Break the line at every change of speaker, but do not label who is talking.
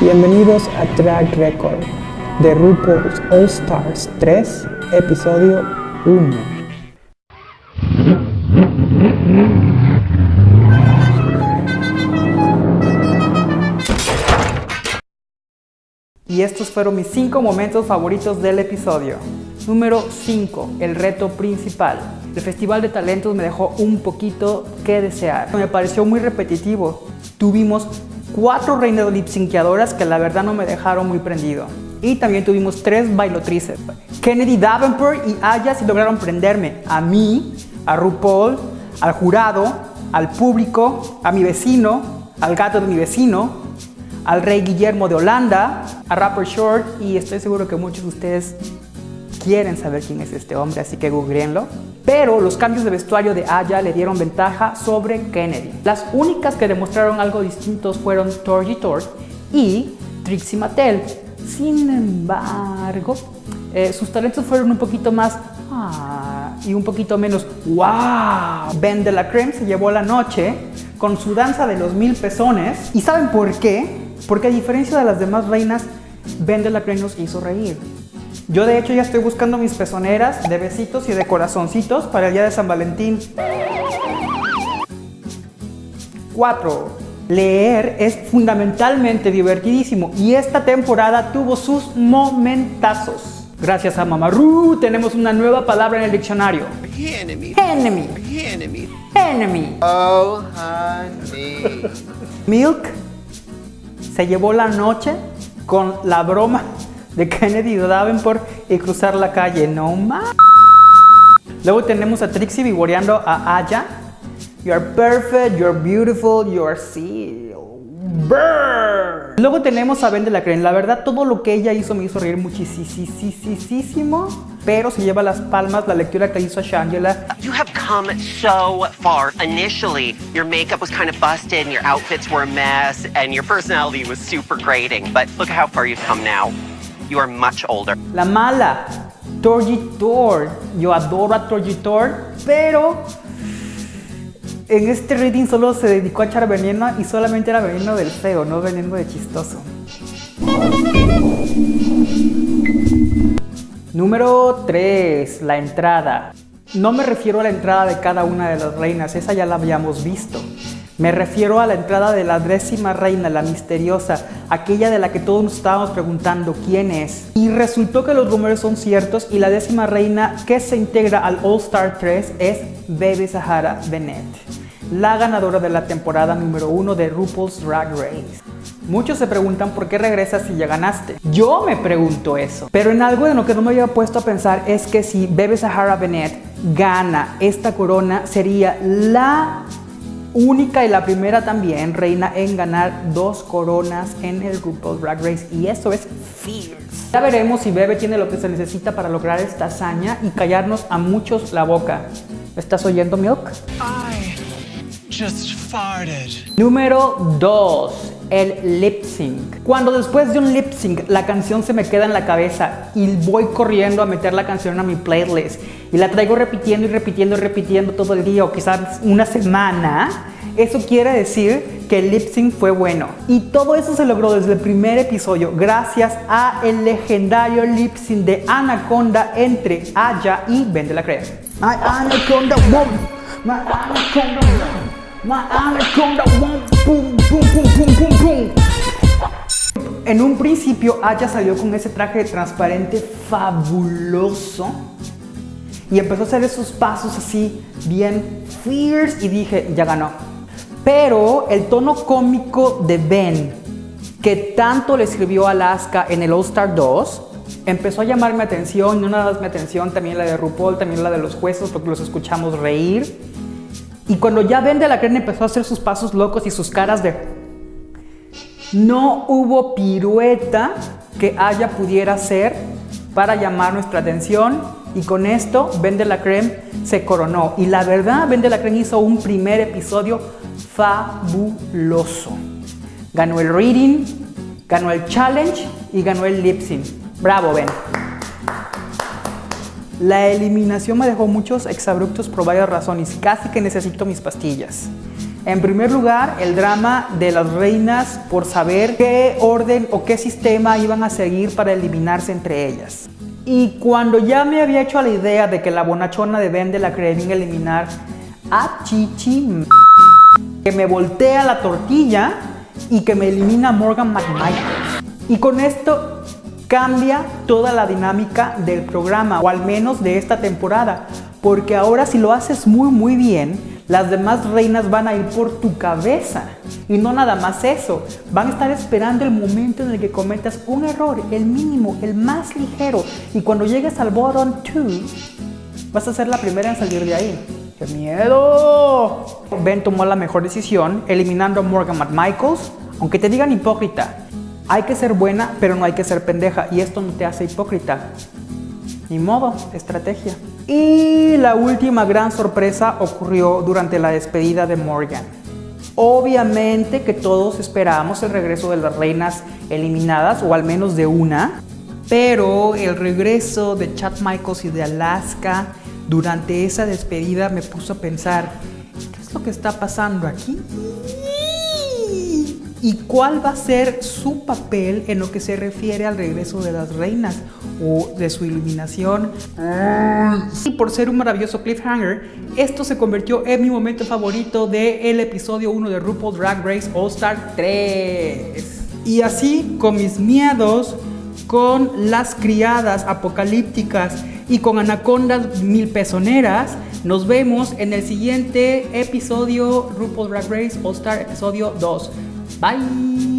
Bienvenidos a Track Record de RuPaul's All Stars 3, episodio 1. Y estos fueron mis 5 momentos favoritos del episodio. Número 5, el reto principal. El Festival de Talentos me dejó un poquito que desear. Me pareció muy repetitivo. Tuvimos cuatro reinas lipsinqueadoras que la verdad no me dejaron muy prendido. Y también tuvimos tres bailotrices. Kennedy Davenport y Aya sí lograron prenderme. A mí, a RuPaul, al jurado, al público, a mi vecino, al gato de mi vecino, al rey Guillermo de Holanda, a Rapper Short y estoy seguro que muchos de ustedes quieren saber quién es este hombre, así que googleenlo. Pero los cambios de vestuario de Aya le dieron ventaja sobre Kennedy. Las únicas que demostraron algo distintos fueron Torgy Tort y Trixie Mattel. Sin embargo, eh, sus talentos fueron un poquito más ah, y un poquito menos wow. Ben de la Creme se llevó la noche con su danza de los mil pezones. ¿Y saben por qué? Porque a diferencia de las demás reinas, Ben de la Creme nos hizo reír. Yo de hecho ya estoy buscando mis pezoneras de besitos y de corazoncitos para el día de San Valentín. 4. Leer es fundamentalmente divertidísimo y esta temporada tuvo sus momentazos. Gracias a Mamaru tenemos una nueva palabra en el diccionario.
Enemy.
Enemy.
Enemy.
Enemy.
Oh, honey.
Milk se llevó la noche con la broma de Kennedy Davenport y cruzar la calle. No más. Luego tenemos a Trixie vivoreando a Aya. You are perfect, you are beautiful, you are seal. Burn. Luego tenemos a Ben de la Crane. La verdad, todo lo que ella hizo me hizo reír muchísimo. Pero se lleva las palmas la lectura que hizo Shangela.
You have come so far. Initially, your makeup was kind of busted and your outfits were a mess and your personality was super grating. But look how far you've come now. You are much older.
La mala, Torgitor. Yo adoro a Torgitor, pero en este reading solo se dedicó a echar veneno y solamente era veneno del feo, no veneno de chistoso. Número 3. La entrada. No me refiero a la entrada de cada una de las reinas, esa ya la habíamos visto. Me refiero a la entrada de la décima reina, la misteriosa, aquella de la que todos nos estábamos preguntando quién es. Y resultó que los rumores son ciertos y la décima reina que se integra al All Star 3 es Baby Sahara Bennett, la ganadora de la temporada número 1 de RuPaul's Drag Race. Muchos se preguntan por qué regresas si ya ganaste. Yo me pregunto eso. Pero en algo de lo que no me había puesto a pensar es que si Baby Sahara Bennett gana esta corona, sería la única y la primera también reina en ganar dos coronas en el RuPaul's Drag Race y eso es fierce. Ya veremos si Bebe tiene lo que se necesita para lograr esta hazaña y callarnos a muchos la boca. ¿Estás oyendo, Milk?
I just farted.
Número 2. El lip sync. Cuando después de un lip sync la canción se me queda en la cabeza y voy corriendo a meter la canción a mi playlist y la traigo repitiendo y repitiendo y repitiendo todo el día o quizás una semana, eso quiere decir que el lip sync fue bueno. Y todo eso se logró desde el primer episodio gracias a el legendario lip sync de Anaconda entre Aya y Ben de la. My Anaconda woman, my Anaconda woman, my Anaconda woman, En un principio Aya salió con ese traje transparente fabuloso y empezó a hacer esos pasos así bien fierce y dije, ya ganó. Pero el tono cómico de Ben, que tanto le escribió a Alaska en el All Star 2, empezó a llamar mi atención, no nada más mi atención, también la de RuPaul, también la de los jueces, porque los escuchamos reír. Y cuando ya Ben de la Crema empezó a hacer sus pasos locos y sus caras de... No hubo pirueta que haya pudiera hacer para llamar nuestra atención y con esto Ben de la Creme se coronó. Y la verdad, Ben de la Creme hizo un primer episodio fabuloso. Ganó el reading, ganó el challenge y ganó el lip sync. Bravo, Ben. La eliminación me dejó muchos exabruptos por varias razones. Casi que necesito mis pastillas. En primer lugar, el drama de las reinas por saber qué orden o qué sistema iban a seguir para eliminarse entre ellas. Y cuando ya me había hecho la idea de que la bonachona de Vende la querían eliminar a Chichi, que me voltea la tortilla y que me elimina Morgan McMichael. Y con esto cambia toda la dinámica del programa, o al menos de esta temporada, porque ahora si lo haces muy muy bien, las demás reinas van a ir por tu cabeza. Y no nada más eso, van a estar esperando el momento en el que cometas un error, el mínimo, el más ligero. Y cuando llegues al bottom 2, vas a ser la primera en salir de ahí. ¡Qué miedo! Ben tomó la mejor decisión eliminando a Morgan McMichaels, aunque te digan hipócrita. Hay que ser buena, pero no hay que ser pendeja. Y esto no te hace hipócrita. Ni modo, estrategia. Y la última gran sorpresa ocurrió durante la despedida de Morgan. Obviamente que todos esperábamos el regreso de las reinas eliminadas, o al menos de una, pero el regreso de Chad Michaels y de Alaska durante esa despedida me puso a pensar, ¿qué es lo que está pasando aquí? ¿Y cuál va a ser su papel en lo que se refiere al regreso de las reinas o de su iluminación? Y por ser un maravilloso cliffhanger, esto se convirtió en mi momento favorito del episodio 1 de RuPaul Drag Race All Star 3. Y así, con mis miedos, con las criadas apocalípticas y con anacondas mil pezoneras, nos vemos en el siguiente episodio RuPaul Drag Race All Star episodio 2. Bye.